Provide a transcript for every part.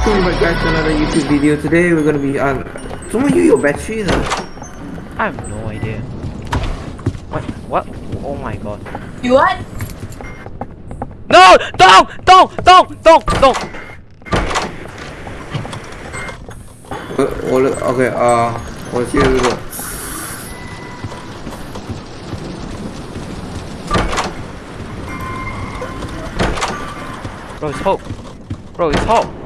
Welcome back guys to another YouTube video. Today we're gonna be on someone use your battery though. I have no idea. What what oh my god. You what? No! Don't! Don't! Don't! Don't! Don't! Uh, okay, uh what's your little Bro, it's hope. Bro, it's hope.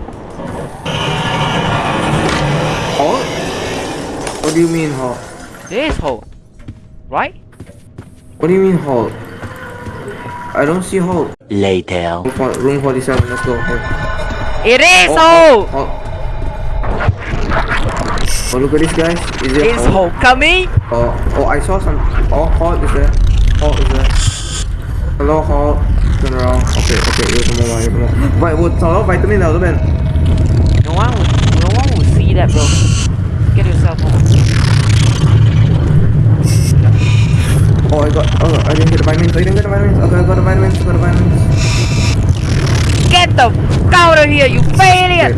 What do you mean halt? This halt. Right? What do you mean halt? I don't see halt. Later. Room 47, let's go. Halt. It is halt! halt. Oh look at this guys. Is it It's halt? coming? Oh, oh I saw some. Oh halt is there. Halt is there. Hello halt. Turn around. Okay, okay, here's some more, here's some more. Wait, what's a lot of vitamin now, man? No one would, no one would see that bro. Get yourself home. Oh, I got. Oh, I didn't get the vitamins. Oh, I didn't get the vitamins. Okay, I got the vitamins. I got the vitamins. Get the f out of here, you failure!